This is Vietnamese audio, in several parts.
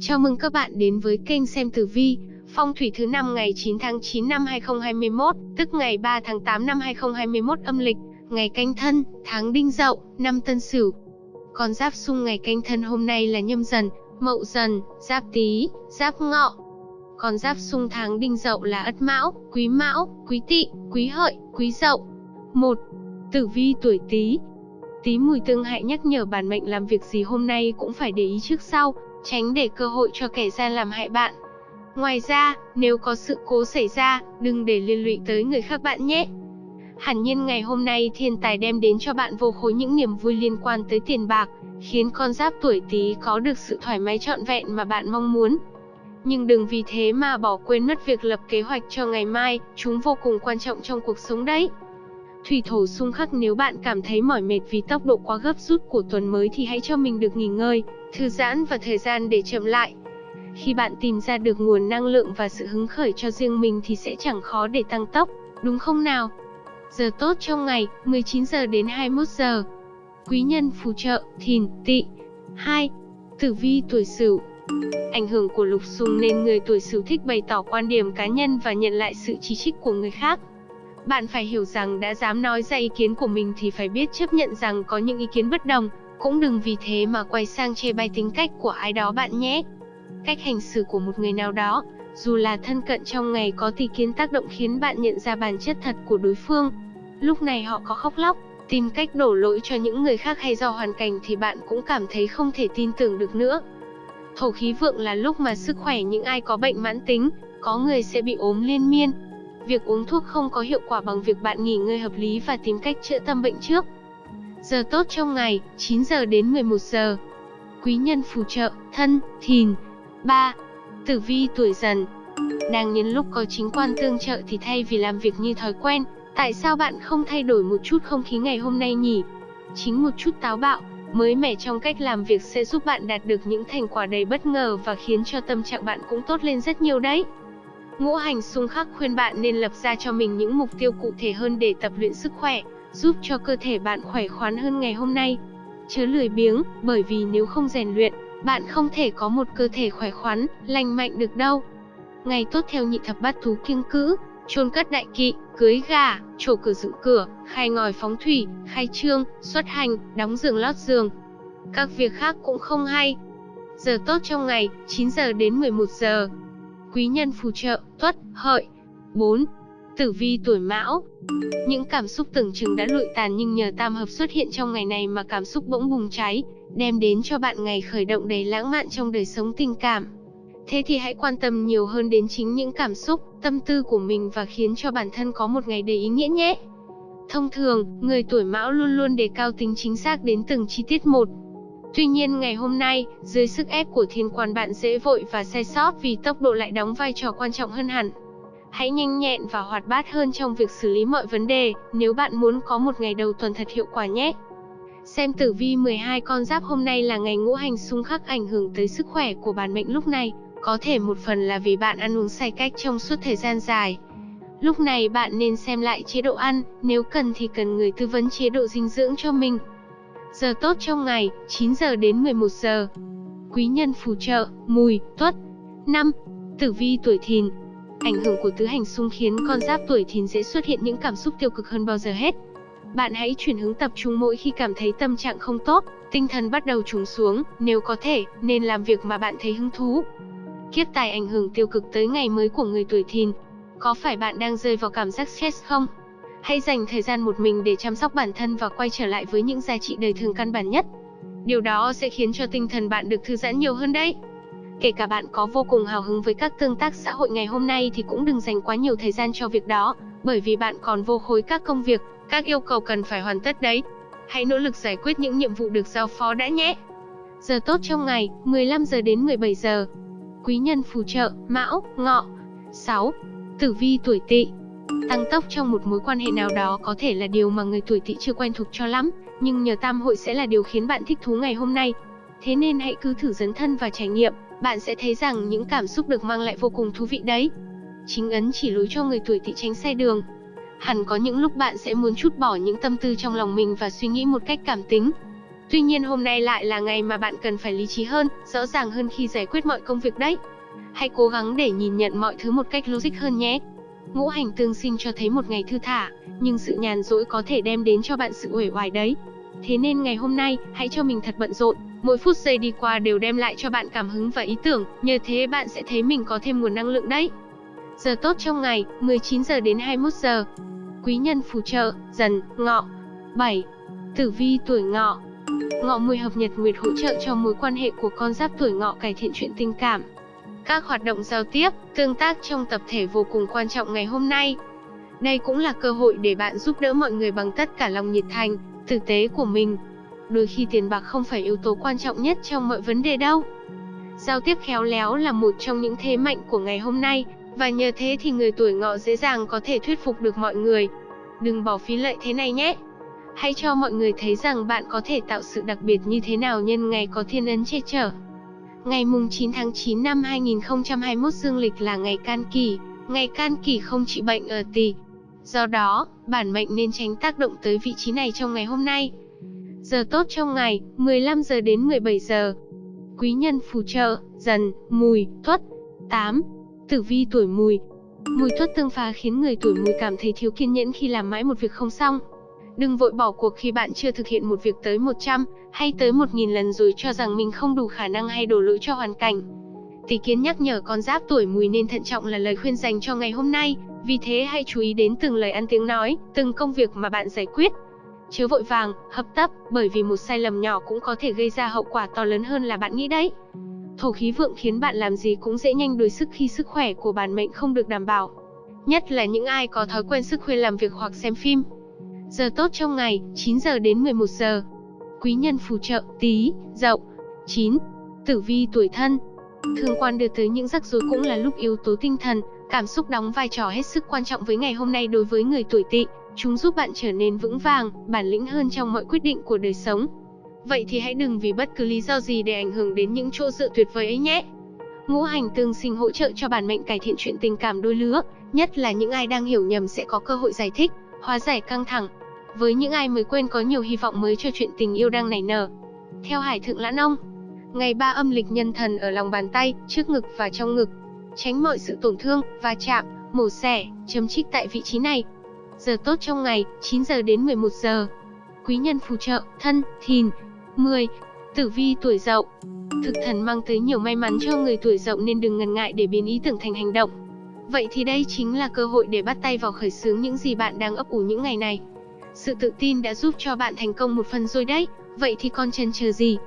Chào mừng các bạn đến với kênh xem tử vi, phong thủy thứ năm ngày 9 tháng 9 năm 2021, tức ngày 3 tháng 8 năm 2021 âm lịch, ngày canh thân, tháng đinh dậu, năm tân sửu. Con giáp xung ngày canh thân hôm nay là nhâm dần, mậu dần, giáp tý, giáp ngọ. Con giáp xung tháng đinh dậu là ất mão, quý mão, quý tỵ, quý hợi, quý dậu. 1. Tử vi tuổi Tý. Tý mùi tương hại nhắc nhở bản mệnh làm việc gì hôm nay cũng phải để ý trước sau, tránh để cơ hội cho kẻ gian làm hại bạn. Ngoài ra, nếu có sự cố xảy ra, đừng để liên lụy tới người khác bạn nhé. Hẳn nhiên ngày hôm nay thiên tài đem đến cho bạn vô khối những niềm vui liên quan tới tiền bạc, khiến con giáp tuổi Tý có được sự thoải mái trọn vẹn mà bạn mong muốn. Nhưng đừng vì thế mà bỏ quên mất việc lập kế hoạch cho ngày mai, chúng vô cùng quan trọng trong cuộc sống đấy. Thủy thổ xung khắc nếu bạn cảm thấy mỏi mệt vì tốc độ quá gấp rút của tuần mới thì hãy cho mình được nghỉ ngơi, thư giãn và thời gian để chậm lại. Khi bạn tìm ra được nguồn năng lượng và sự hứng khởi cho riêng mình thì sẽ chẳng khó để tăng tốc, đúng không nào? Giờ tốt trong ngày, 19 giờ đến 21 giờ. Quý nhân phù trợ, thìn, tỵ. 2. Tử vi tuổi Sửu. Ảnh hưởng của lục xung nên người tuổi Sửu thích bày tỏ quan điểm cá nhân và nhận lại sự chỉ trích của người khác. Bạn phải hiểu rằng đã dám nói ra ý kiến của mình thì phải biết chấp nhận rằng có những ý kiến bất đồng, cũng đừng vì thế mà quay sang chê bai tính cách của ai đó bạn nhé. Cách hành xử của một người nào đó, dù là thân cận trong ngày có tỷ kiến tác động khiến bạn nhận ra bản chất thật của đối phương. Lúc này họ có khóc lóc, tìm cách đổ lỗi cho những người khác hay do hoàn cảnh thì bạn cũng cảm thấy không thể tin tưởng được nữa. Thổ khí vượng là lúc mà sức khỏe những ai có bệnh mãn tính, có người sẽ bị ốm liên miên, Việc uống thuốc không có hiệu quả bằng việc bạn nghỉ ngơi hợp lý và tìm cách chữa tâm bệnh trước. Giờ tốt trong ngày, 9 giờ đến 11 giờ. Quý nhân phù trợ, thân, thìn. 3. Tử vi tuổi dần. Đang nhân lúc có chính quan tương trợ thì thay vì làm việc như thói quen, tại sao bạn không thay đổi một chút không khí ngày hôm nay nhỉ? Chính một chút táo bạo, mới mẻ trong cách làm việc sẽ giúp bạn đạt được những thành quả đầy bất ngờ và khiến cho tâm trạng bạn cũng tốt lên rất nhiều đấy. Ngũ hành xung khắc khuyên bạn nên lập ra cho mình những mục tiêu cụ thể hơn để tập luyện sức khỏe, giúp cho cơ thể bạn khỏe khoắn hơn ngày hôm nay. Chớ lười biếng, bởi vì nếu không rèn luyện, bạn không thể có một cơ thể khỏe khoắn, lành mạnh được đâu. Ngày tốt theo nhị thập bát thú kiêng cữ, chôn cất đại kỵ, cưới gà, trổ cửa dựng cửa, khai ngòi phóng thủy, khai trương, xuất hành, đóng giường lót giường. Các việc khác cũng không hay. Giờ tốt trong ngày, 9 giờ đến 11 giờ quý nhân phù trợ, tuất, hợi. 4. Tử vi tuổi mão Những cảm xúc tưởng chừng đã lụi tàn nhưng nhờ tam hợp xuất hiện trong ngày này mà cảm xúc bỗng bùng cháy, đem đến cho bạn ngày khởi động đầy lãng mạn trong đời sống tình cảm. Thế thì hãy quan tâm nhiều hơn đến chính những cảm xúc, tâm tư của mình và khiến cho bản thân có một ngày đầy ý nghĩa nhé. Thông thường, người tuổi mão luôn luôn đề cao tính chính xác đến từng chi tiết một, Tuy nhiên ngày hôm nay, dưới sức ép của thiên quan bạn dễ vội và sai sót vì tốc độ lại đóng vai trò quan trọng hơn hẳn. Hãy nhanh nhẹn và hoạt bát hơn trong việc xử lý mọi vấn đề, nếu bạn muốn có một ngày đầu tuần thật hiệu quả nhé. Xem tử vi 12 con giáp hôm nay là ngày ngũ hành xung khắc ảnh hưởng tới sức khỏe của bản mệnh lúc này, có thể một phần là vì bạn ăn uống sai cách trong suốt thời gian dài. Lúc này bạn nên xem lại chế độ ăn, nếu cần thì cần người tư vấn chế độ dinh dưỡng cho mình. Giờ tốt trong ngày, 9 giờ đến 11 giờ. Quý nhân phù trợ, mùi, tuất. 5. Tử vi tuổi thìn. Ảnh hưởng của tứ hành xung khiến con giáp tuổi thìn dễ xuất hiện những cảm xúc tiêu cực hơn bao giờ hết. Bạn hãy chuyển hướng tập trung mỗi khi cảm thấy tâm trạng không tốt, tinh thần bắt đầu trùng xuống, nếu có thể, nên làm việc mà bạn thấy hứng thú. Kiếp tài ảnh hưởng tiêu cực tới ngày mới của người tuổi thìn. Có phải bạn đang rơi vào cảm giác stress không? Hãy dành thời gian một mình để chăm sóc bản thân và quay trở lại với những giá trị đời thường căn bản nhất. Điều đó sẽ khiến cho tinh thần bạn được thư giãn nhiều hơn đấy. Kể cả bạn có vô cùng hào hứng với các tương tác xã hội ngày hôm nay thì cũng đừng dành quá nhiều thời gian cho việc đó, bởi vì bạn còn vô khối các công việc, các yêu cầu cần phải hoàn tất đấy. Hãy nỗ lực giải quyết những nhiệm vụ được giao phó đã nhé. Giờ tốt trong ngày, 15 giờ đến 17 giờ. Quý nhân phù trợ, Mão, Ngọ. 6. Tử vi tuổi Tỵ. Tăng tốc trong một mối quan hệ nào đó có thể là điều mà người tuổi tỵ chưa quen thuộc cho lắm, nhưng nhờ tam hội sẽ là điều khiến bạn thích thú ngày hôm nay. Thế nên hãy cứ thử dấn thân và trải nghiệm, bạn sẽ thấy rằng những cảm xúc được mang lại vô cùng thú vị đấy. Chính ấn chỉ lối cho người tuổi tỵ tránh sai đường. Hẳn có những lúc bạn sẽ muốn chút bỏ những tâm tư trong lòng mình và suy nghĩ một cách cảm tính. Tuy nhiên hôm nay lại là ngày mà bạn cần phải lý trí hơn, rõ ràng hơn khi giải quyết mọi công việc đấy. Hãy cố gắng để nhìn nhận mọi thứ một cách logic hơn nhé. Ngũ hành tương sinh cho thấy một ngày thư thả, nhưng sự nhàn rỗi có thể đem đến cho bạn sự uể oải đấy. Thế nên ngày hôm nay, hãy cho mình thật bận rộn, mỗi phút giây đi qua đều đem lại cho bạn cảm hứng và ý tưởng, nhờ thế bạn sẽ thấy mình có thêm nguồn năng lượng đấy. Giờ tốt trong ngày, 19 giờ đến 21 giờ. Quý nhân phù trợ, dần, ngọ. 7. Tử vi tuổi ngọ. Ngọ mùi hợp nhật nguyệt hỗ trợ cho mối quan hệ của con giáp tuổi ngọ cải thiện chuyện tình cảm. Các hoạt động giao tiếp, tương tác trong tập thể vô cùng quan trọng ngày hôm nay. Đây cũng là cơ hội để bạn giúp đỡ mọi người bằng tất cả lòng nhiệt thành, tử tế của mình. Đôi khi tiền bạc không phải yếu tố quan trọng nhất trong mọi vấn đề đâu. Giao tiếp khéo léo là một trong những thế mạnh của ngày hôm nay, và nhờ thế thì người tuổi ngọ dễ dàng có thể thuyết phục được mọi người. Đừng bỏ phí lợi thế này nhé. Hãy cho mọi người thấy rằng bạn có thể tạo sự đặc biệt như thế nào nhân ngày có thiên ấn che chở. Ngày mùng 9 tháng 9 năm 2021 dương lịch là ngày can kỳ, ngày can kỳ không trị bệnh ở tỳ. Do đó, bản mệnh nên tránh tác động tới vị trí này trong ngày hôm nay. Giờ tốt trong ngày, 15 giờ đến 17 giờ. Quý nhân phù trợ, dần, mùi, tuất. 8. Tử vi tuổi mùi. Mùi tuất tương phá khiến người tuổi mùi cảm thấy thiếu kiên nhẫn khi làm mãi một việc không xong. Đừng vội bỏ cuộc khi bạn chưa thực hiện một việc tới 100 hay tới 1000 lần rồi cho rằng mình không đủ khả năng hay đổ lỗi cho hoàn cảnh. Tỷ kiến nhắc nhở con giáp tuổi mùi nên thận trọng là lời khuyên dành cho ngày hôm nay, vì thế hãy chú ý đến từng lời ăn tiếng nói, từng công việc mà bạn giải quyết. Chớ vội vàng, hấp tấp, bởi vì một sai lầm nhỏ cũng có thể gây ra hậu quả to lớn hơn là bạn nghĩ đấy. Thổ khí vượng khiến bạn làm gì cũng dễ nhanh đuối sức khi sức khỏe của bản mệnh không được đảm bảo. Nhất là những ai có thói quen sức khuya làm việc hoặc xem phim. Giờ tốt trong ngày, 9 giờ đến 11 giờ. Quý nhân phù trợ, tí, dậu. 9. Tử vi tuổi thân. Thương quan đưa tới những rắc rối cũng là lúc yếu tố tinh thần, cảm xúc đóng vai trò hết sức quan trọng với ngày hôm nay đối với người tuổi tỵ. Chúng giúp bạn trở nên vững vàng, bản lĩnh hơn trong mọi quyết định của đời sống. Vậy thì hãy đừng vì bất cứ lý do gì để ảnh hưởng đến những chỗ dựa tuyệt vời ấy nhé. Ngũ hành tương sinh hỗ trợ cho bản mệnh cải thiện chuyện tình cảm đôi lứa, nhất là những ai đang hiểu nhầm sẽ có cơ hội giải thích, hóa giải căng thẳng, với những ai mới quên có nhiều hy vọng mới cho chuyện tình yêu đang nảy nở. Theo Hải Thượng Lãn Ông, ngày ba âm lịch nhân thần ở lòng bàn tay, trước ngực và trong ngực. Tránh mọi sự tổn thương, va chạm, mổ xẻ, chấm trích tại vị trí này. Giờ tốt trong ngày, 9 giờ đến 11 giờ. Quý nhân phù trợ, thân, thìn. 10. Tử vi tuổi dậu. Thực thần mang tới nhiều may mắn cho người tuổi dậu nên đừng ngần ngại để biến ý tưởng thành hành động. Vậy thì đây chính là cơ hội để bắt tay vào khởi xướng những gì bạn đang ấp ủ những ngày này. Sự tự tin đã giúp cho bạn thành công một phần rồi đấy, vậy thì còn chần chờ gì?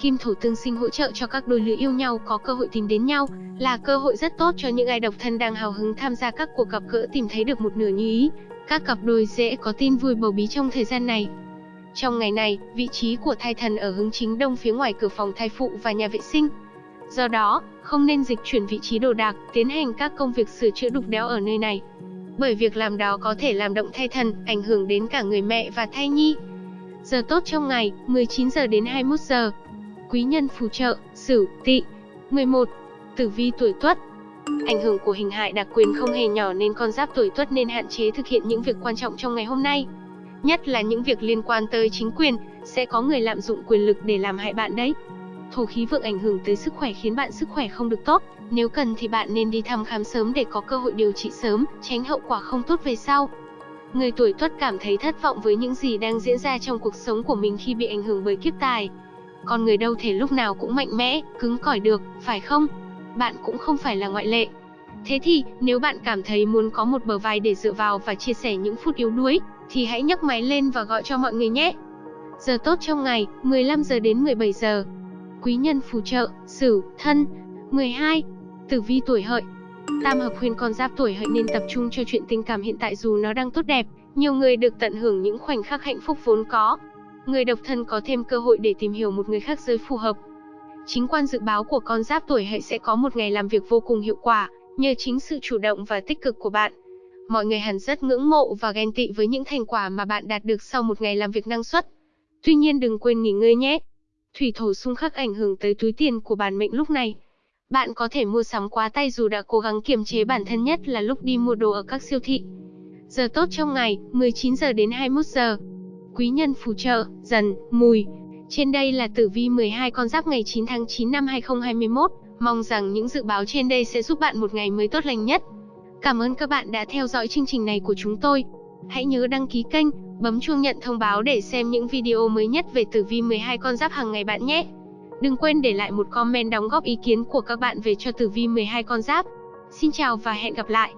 Kim thổ tương sinh hỗ trợ cho các đôi lứa yêu nhau có cơ hội tìm đến nhau, là cơ hội rất tốt cho những ai độc thân đang hào hứng tham gia các cuộc gặp gỡ tìm thấy được một nửa như ý. Các cặp đôi dễ có tin vui bầu bí trong thời gian này. Trong ngày này, vị trí của thai thần ở hướng chính đông phía ngoài cửa phòng thai phụ và nhà vệ sinh. Do đó, không nên dịch chuyển vị trí đồ đạc, tiến hành các công việc sửa chữa đục đẽo ở nơi này bởi việc làm đó có thể làm động thai thần, ảnh hưởng đến cả người mẹ và thai nhi. Giờ tốt trong ngày, 19 giờ đến 21 giờ. Quý nhân phù trợ, Sửu, Tỵ. 11. Tử vi tuổi Tuất. Ảnh hưởng của hình hại đặc quyền không hề nhỏ nên con giáp tuổi Tuất nên hạn chế thực hiện những việc quan trọng trong ngày hôm nay. Nhất là những việc liên quan tới chính quyền, sẽ có người lạm dụng quyền lực để làm hại bạn đấy. Thổ khí vượng ảnh hưởng tới sức khỏe khiến bạn sức khỏe không được tốt, nếu cần thì bạn nên đi thăm khám sớm để có cơ hội điều trị sớm, tránh hậu quả không tốt về sau. Người tuổi tuất cảm thấy thất vọng với những gì đang diễn ra trong cuộc sống của mình khi bị ảnh hưởng bởi kiếp tài. Con người đâu thể lúc nào cũng mạnh mẽ, cứng cỏi được, phải không? Bạn cũng không phải là ngoại lệ. Thế thì, nếu bạn cảm thấy muốn có một bờ vai để dựa vào và chia sẻ những phút yếu đuối, thì hãy nhấc máy lên và gọi cho mọi người nhé. Giờ tốt trong ngày, 15 giờ đến 17 giờ. Quý nhân phù trợ, Sửu, Thân. 12. Tử vi tuổi hợi Tam hợp khuyên con giáp tuổi hợi nên tập trung cho chuyện tình cảm hiện tại dù nó đang tốt đẹp, nhiều người được tận hưởng những khoảnh khắc hạnh phúc vốn có. Người độc thân có thêm cơ hội để tìm hiểu một người khác giới phù hợp. Chính quan dự báo của con giáp tuổi hợi sẽ có một ngày làm việc vô cùng hiệu quả, nhờ chính sự chủ động và tích cực của bạn. Mọi người hẳn rất ngưỡng mộ và ghen tị với những thành quả mà bạn đạt được sau một ngày làm việc năng suất. Tuy nhiên đừng quên nghỉ ngơi nhé. Thủy thổ xung khắc ảnh hưởng tới túi tiền của bản mệnh lúc này. Bạn có thể mua sắm quá tay dù đã cố gắng kiềm chế bản thân nhất là lúc đi mua đồ ở các siêu thị. Giờ tốt trong ngày, 19 giờ đến 21 giờ. Quý nhân phù trợ, dần, mùi. Trên đây là tử vi 12 con giáp ngày 9 tháng 9 năm 2021. Mong rằng những dự báo trên đây sẽ giúp bạn một ngày mới tốt lành nhất. Cảm ơn các bạn đã theo dõi chương trình này của chúng tôi. Hãy nhớ đăng ký kênh, bấm chuông nhận thông báo để xem những video mới nhất về tử vi 12 con giáp hàng ngày bạn nhé. Đừng quên để lại một comment đóng góp ý kiến của các bạn về cho tử vi 12 con giáp. Xin chào và hẹn gặp lại.